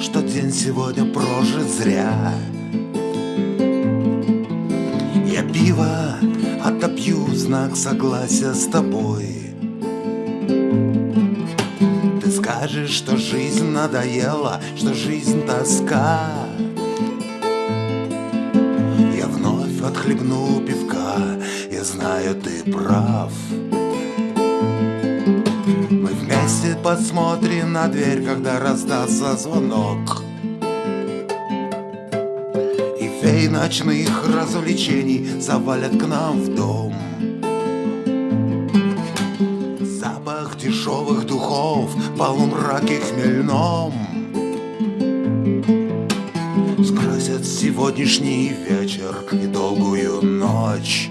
что день сегодня прожит зря. Я пиво отопью в знак согласия с тобой. Ты скажешь, что жизнь надоела, что жизнь тоска. Я вновь отхлебну пивка, я знаю, ты прав посмотрим на дверь, когда раздастся звонок. И фей ночных развлечений завалят к нам в дом. Запах дешевых духов полумраке хмельном. Скрасят сегодняшний вечер и долгую ночь.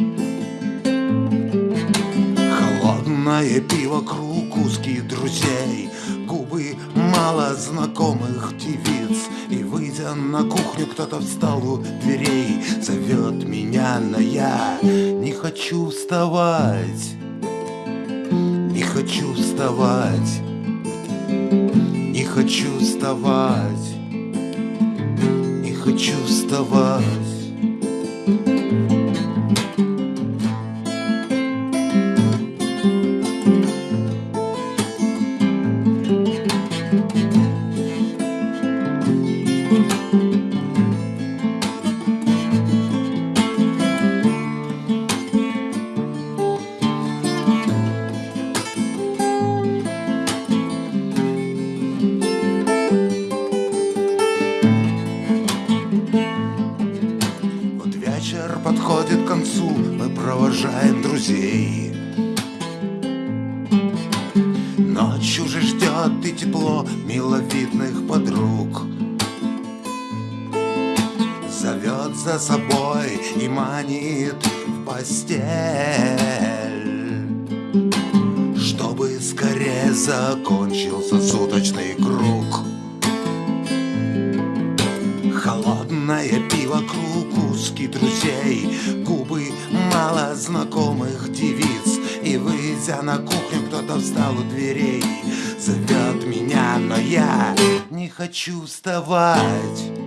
Холодное пиво, круг узких друзей. Губы мало знакомых девиц. И выйдя на кухню, кто-то встал у дверей. Зовет меня, но я не хочу вставать. Не хочу вставать. Не хочу вставать. Не хочу вставать подходит к концу, мы провожаем друзей. Ночь уже ждет и тепло миловидных за собой и манит в постель, Чтобы скорее закончился суточный круг. Холодное пиво, круг узких друзей Губы мало знакомых девиц. И выйдя на кухню, кто-то встал у дверей. Зовет меня, но я не хочу вставать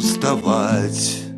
хочу